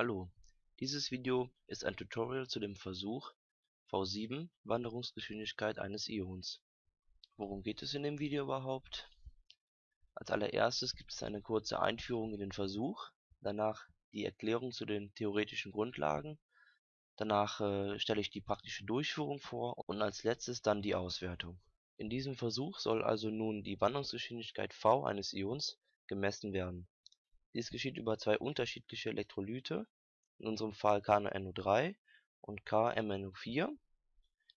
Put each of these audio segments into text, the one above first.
Hallo, dieses Video ist ein Tutorial zu dem Versuch v7 Wanderungsgeschwindigkeit eines Ions. Worum geht es in dem Video überhaupt? Als allererstes gibt es eine kurze Einführung in den Versuch, danach die Erklärung zu den theoretischen Grundlagen, danach äh, stelle ich die praktische Durchführung vor und als letztes dann die Auswertung. In diesem Versuch soll also nun die Wandlungsgeschwindigkeit v eines Ions gemessen werden dies geschieht über zwei unterschiedliche Elektrolyte, in unserem Fall KNO3 und KMnO4.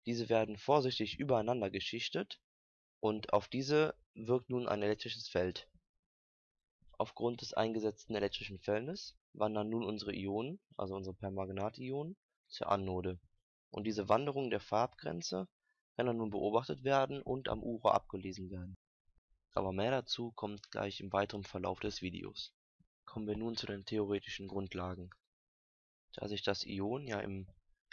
Diese werden vorsichtig übereinander geschichtet und auf diese wirkt nun ein elektrisches Feld. Aufgrund des eingesetzten elektrischen Feldes wandern nun unsere Ionen, also unsere Permanganationen, zur Anode, und diese Wanderung der Farbgrenze kann dann nun beobachtet werden und am Uhrrohr abgelesen werden. Aber mehr dazu kommt gleich im weiteren Verlauf des Videos Kommen wir nun zu den theoretischen Grundlagen. Da sich das Ion ja in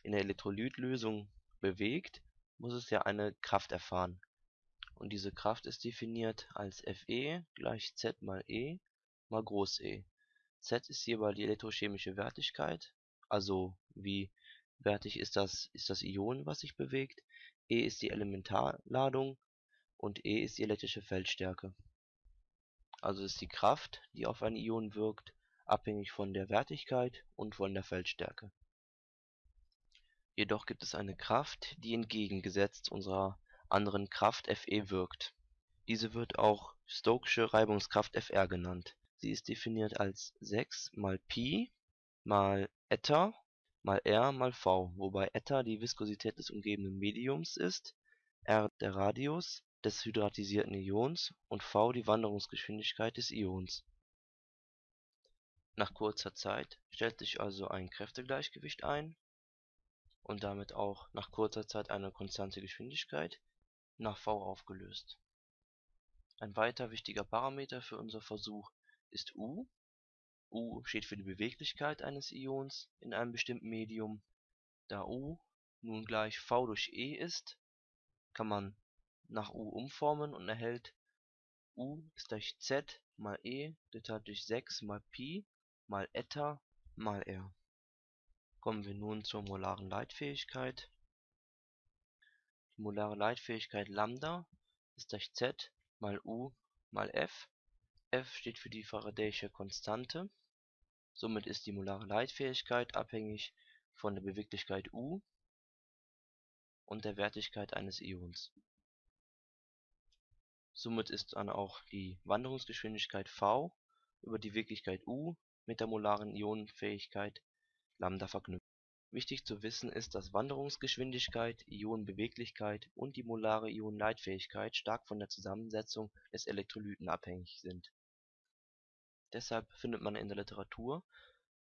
der Elektrolytlösung bewegt, muss es ja eine Kraft erfahren. Und diese Kraft ist definiert als Fe gleich Z mal E mal Groß E. Z ist hierbei die elektrochemische Wertigkeit, also wie wertig ist das, ist das Ion, was sich bewegt, E ist die Elementarladung und E ist die elektrische Feldstärke also ist die Kraft, die auf ein Ion wirkt, abhängig von der Wertigkeit und von der Feldstärke. Jedoch gibt es eine Kraft, die entgegengesetzt unserer anderen Kraft Fe wirkt. Diese wird auch Stokesche Reibungskraft Fr genannt. Sie ist definiert als 6 mal Pi mal Eta mal r mal v, wobei Eta die Viskosität des umgebenden Mediums ist, r der Radius des hydratisierten Ions und v die Wanderungsgeschwindigkeit des Ions. Nach kurzer Zeit stellt sich also ein Kräftegleichgewicht ein und damit auch nach kurzer Zeit eine konstante Geschwindigkeit nach v aufgelöst. Ein weiter wichtiger Parameter für unser Versuch ist U. U steht für die Beweglichkeit eines Ions in einem bestimmten Medium. Da U nun gleich v durch E ist, kann man nach U umformen und erhält U Z mal E geteilt durch 6 mal Pi mal Eta mal r. Kommen wir nun zur molaren Leitfähigkeit. Die molare Leitfähigkeit Lambda ist gleich Z mal U mal F. F steht für die Faradayische Konstante. Somit ist die molare Leitfähigkeit abhängig von der Beweglichkeit U und der Wertigkeit eines Ions Somit ist dann auch die Wanderungsgeschwindigkeit v über die Wirklichkeit u mit der molaren Ionenfähigkeit λ verknüpft. Wichtig zu wissen ist, dass Wanderungsgeschwindigkeit, Ionenbeweglichkeit und die molare Ionenleitfähigkeit stark von der Zusammensetzung des Elektrolyten abhängig sind. Deshalb findet man in der Literatur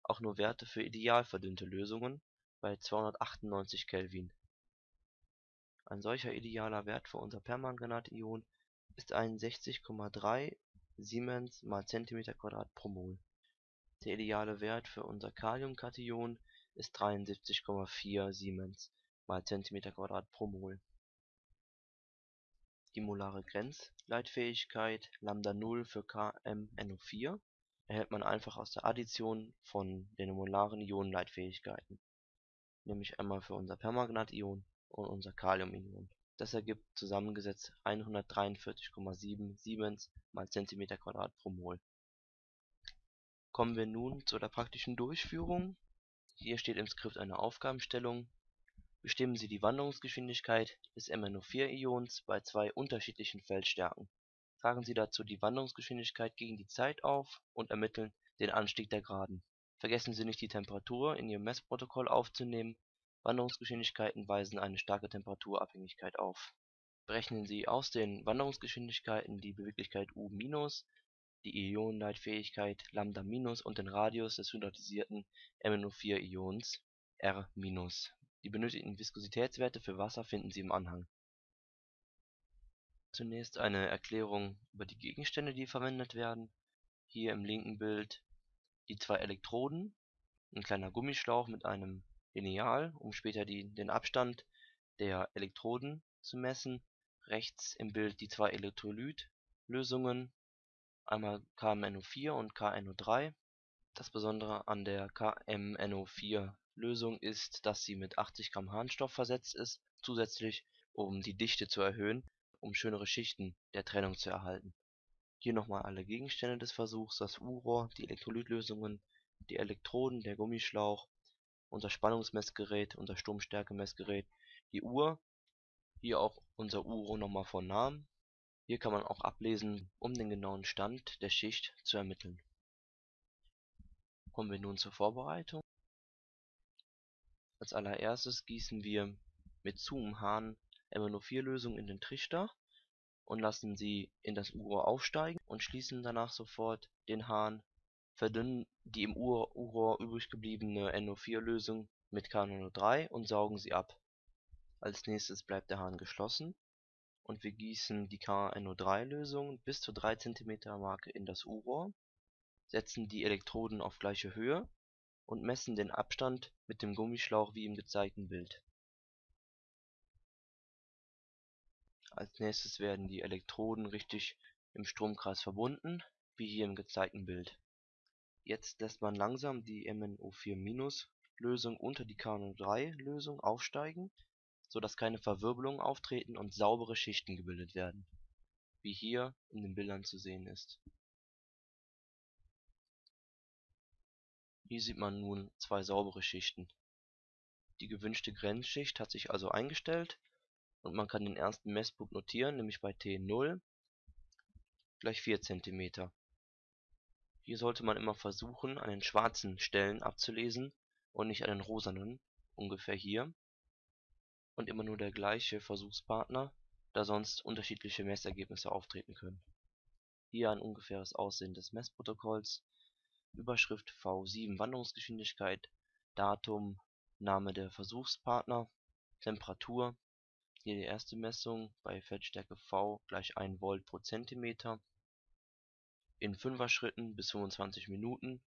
auch nur Werte für ideal verdünnte Lösungen bei 298 Kelvin. Ein solcher idealer Wert für unser Permanganat-Ion ist 61,3 Siemens mal Zentimeter pro Mol. Der ideale Wert für unser Kaliumkation ist 73,4 Siemens mal Zentimeter pro Mol. Die molare Grenzleitfähigkeit λ0 für KMnO4 erhält man einfach aus der Addition von den molaren Ionenleitfähigkeiten, nämlich einmal für unser Permanganat-Ion und unser Kaliumion das ergibt zusammengesetzt 143,7 Siemens mal Zentimeter pro Mol. Kommen wir nun zu der praktischen Durchführung. Hier steht im Skript eine Aufgabenstellung. Bestimmen Sie die Wanderungsgeschwindigkeit des MnO4-Ions bei zwei unterschiedlichen Feldstärken. Tragen Sie dazu die Wanderungsgeschwindigkeit gegen die Zeit auf und ermitteln den Anstieg der Graden. Vergessen Sie nicht die Temperatur in Ihrem Messprotokoll aufzunehmen Wanderungsgeschwindigkeiten weisen eine starke Temperaturabhängigkeit auf. Berechnen Sie aus den Wanderungsgeschwindigkeiten die Beweglichkeit U-, die Ionenleitfähigkeit λ- und den Radius des hydratisierten MnO4-Ions R-. Die benötigten Viskositätswerte für Wasser finden Sie im Anhang. Zunächst eine Erklärung über die Gegenstände, die verwendet werden. Hier im linken Bild die zwei Elektroden, ein kleiner Gummischlauch mit einem Lineal, um später den Abstand der Elektroden zu messen. Rechts im Bild die zwei Elektrolytlösungen, einmal KMnO4 und KNO3. Das Besondere an der KMNO4-Lösung ist, dass sie mit 80 Gramm Harnstoff versetzt ist, zusätzlich um die Dichte zu erhöhen, um schönere Schichten der Trennung zu erhalten. Hier nochmal alle Gegenstände des Versuchs: das U-Rohr, die Elektrolytlösungen, die Elektroden, der Gummischlauch, unser Spannungsmessgerät, unser Stromstärkemessgerät, die Uhr, hier auch unser U-Rohr nochmal von Namen. Hier kann man auch ablesen, um den genauen Stand der Schicht zu ermitteln. Kommen wir nun zur Vorbereitung. Als allererstes gießen wir mit Zoom-Hahn MnO4-Lösung in den Trichter und lassen sie in das U-Rohr aufsteigen und schließen danach sofort den Hahn, verdünnen die im U-Rohr übrig gebliebene NO4-Lösung mit KNO3 und saugen sie ab. Als nächstes bleibt der Hahn geschlossen und wir gießen die KNO3-Lösung bis zur 3 cm Marke in das U-Rohr setzen die Elektroden auf gleiche Höhe und messen den Abstand mit dem Gummischlauch wie im gezeigten Bild. Als nächstes werden die Elektroden richtig im Stromkreis verbunden, wie hier im gezeigten Bild. Jetzt lässt man langsam die MnO4- Lösung unter die KNO3-Lösung aufsteigen, sodass keine Verwirbelungen auftreten und saubere Schichten gebildet werden, wie hier in den Bildern zu sehen ist Hier sieht man nun zwei saubere Schichten. Die gewünschte Grenzschicht hat sich also eingestellt und man kann den ersten Messpunkt notieren, nämlich bei T0 gleich 4 cm. Hier sollte man immer versuchen, an den schwarzen Stellen abzulesen und nicht an den rosanen, ungefähr hier. Und immer nur der gleiche Versuchspartner, da sonst unterschiedliche Messergebnisse auftreten können. Hier ein ungefähres Aussehen des Messprotokolls. Überschrift V7 Wanderungsgeschwindigkeit Datum Name der Versuchspartner. Temperatur. Hier die erste Messung bei Feldstärke V gleich 1 Volt pro Zentimeter in 5er Schritten bis 25 Minuten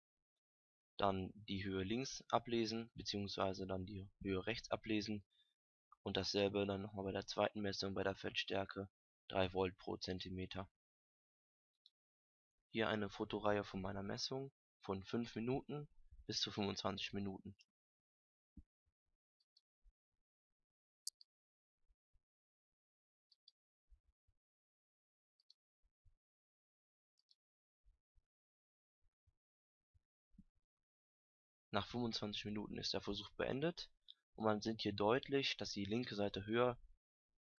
dann die Höhe links ablesen bzw. dann die Höhe rechts ablesen und dasselbe dann nochmal bei der zweiten Messung bei der Feldstärke 3 Volt pro Zentimeter. Hier eine Fotoreihe von meiner Messung von 5 Minuten bis zu 25 Minuten. Nach 25 Minuten ist der Versuch beendet und man sieht hier deutlich, dass die linke Seite höher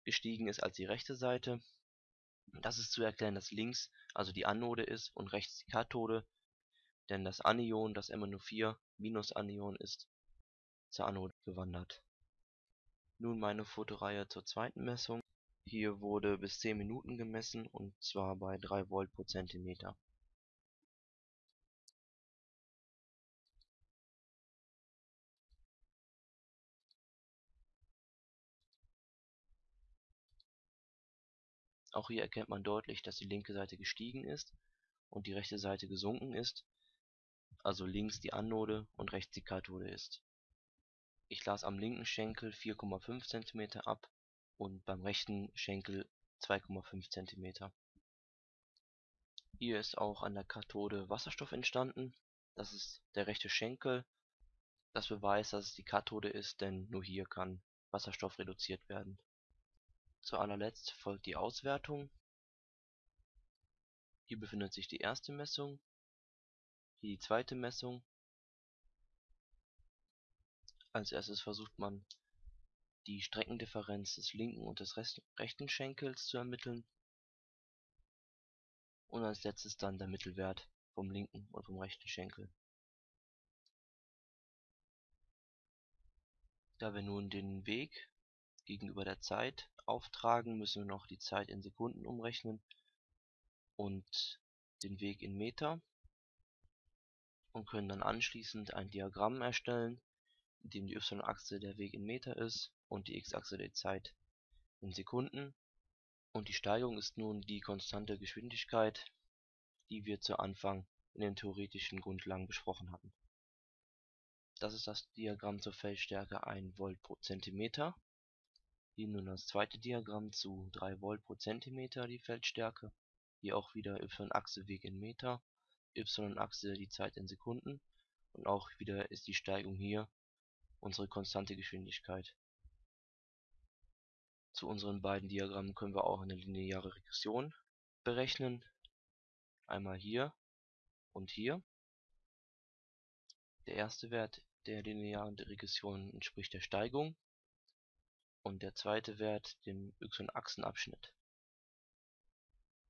gestiegen ist als die rechte Seite. Das ist zu erklären, dass links also die Anode ist und rechts die Kathode denn das Anion, das MnO4-Anion ist zur Anode gewandert. Nun meine Fotoreihe zur zweiten Messung. Hier wurde bis 10 Minuten gemessen und zwar bei 3 Volt Auch hier erkennt man deutlich, dass die linke Seite gestiegen ist und die rechte Seite gesunken ist also links die Anode und rechts die Kathode ist. Ich las am linken Schenkel 4,5 cm ab und beim rechten Schenkel 2,5 cm. Hier ist auch an der Kathode Wasserstoff entstanden. Das ist der rechte Schenkel. Das beweist, dass es die Kathode ist, denn nur hier kann Wasserstoff reduziert werden. Zu allerletzt folgt die Auswertung. Hier befindet sich die erste Messung hier die zweite Messung. Als erstes versucht man die Streckendifferenz des linken und des rechten Schenkels zu ermitteln und als letztes dann der Mittelwert vom linken und vom rechten Schenkel. Da wir nun den Weg gegenüber der Zeit auftragen, müssen wir noch die Zeit in Sekunden umrechnen und den Weg in Meter und können dann anschließend ein Diagramm erstellen, in dem die y-Achse der Weg in Meter ist und die x-Achse die Zeit in Sekunden und die Steigung ist nun die konstante Geschwindigkeit, die wir zu Anfang in den theoretischen Grundlagen besprochen hatten. Das ist das Diagramm zur Feldstärke 1 Volt Hier nun das zweite Diagramm zu 3 Volt pro Zentimeter die Feldstärke. Hier auch wieder y-Achse Weg in Meter y-Achse die Zeit in Sekunden und auch wieder ist die Steigung hier unsere konstante Geschwindigkeit. Zu unseren beiden Diagrammen können wir auch eine lineare Regression berechnen. Einmal hier und hier. Der erste Wert der linearen Regression entspricht der Steigung und der zweite Wert dem y-Achsenabschnitt.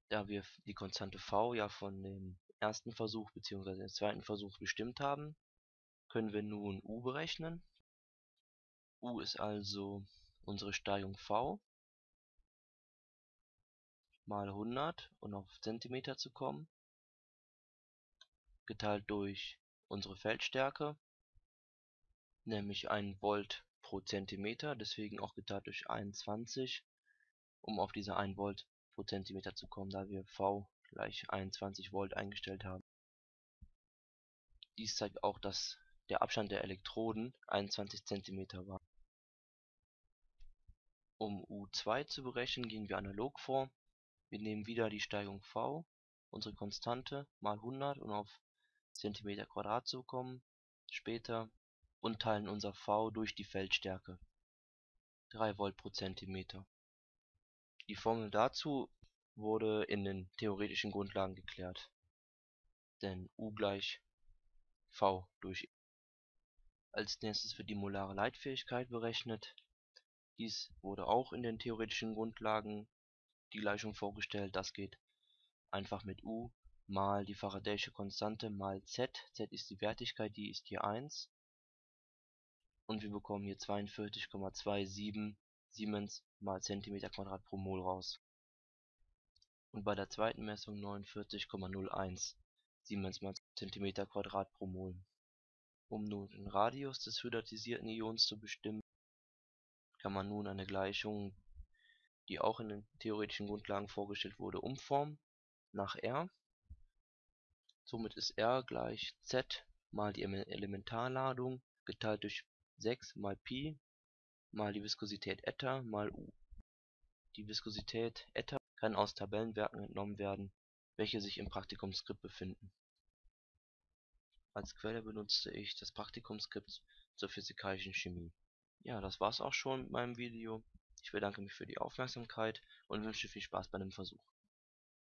Da wir die Konstante v ja von dem ersten Versuch bzw. dem zweiten Versuch bestimmt haben, können wir nun u berechnen. u ist also unsere Steigung v mal 100 und auf Zentimeter zu kommen, geteilt durch unsere Feldstärke, nämlich 1 Volt pro Zentimeter, deswegen auch geteilt durch 21, um auf diese 1 Volt pro Zentimeter zu kommen, da wir V gleich 21 Volt eingestellt haben. Dies zeigt auch, dass der Abstand der Elektroden 21 cm war. Um U2 zu berechnen, gehen wir analog vor. Wir nehmen wieder die Steigung v, unsere Konstante, mal 100, um auf Zentimeter zu kommen, später und teilen unser v durch die Feldstärke (3 Volt pro Zentimeter). Die Formel dazu wurde in den theoretischen Grundlagen geklärt, denn U gleich V durch E. Als nächstes wird die molare Leitfähigkeit berechnet. Dies wurde auch in den theoretischen Grundlagen die Gleichung vorgestellt. Das geht einfach mit U mal die Faraday'sche Konstante mal Z. Z ist die Wertigkeit, die ist hier 1 und wir bekommen hier 42,27 Siemens mal Zentimeter Quadrat pro Mol raus. Und bei der zweiten Messung 49,01 Siemens mal Zentimeter Quadrat pro Mol. Um nun den Radius des hydratisierten Ions zu bestimmen, kann man nun eine Gleichung, die auch in den theoretischen Grundlagen vorgestellt wurde, umformen nach R. Somit ist R gleich Z mal die Elementarladung geteilt durch 6 mal Pi mal die Viskosität Eta mal U. Die Viskosität Eta kann aus Tabellenwerken entnommen werden, welche sich im Praktikumsskript befinden. Als Quelle benutzte ich das Praktikumsskript zur Physikalischen Chemie. Ja, das war's auch schon mit meinem Video. Ich bedanke mich für die Aufmerksamkeit und wünsche viel Spaß bei dem Versuch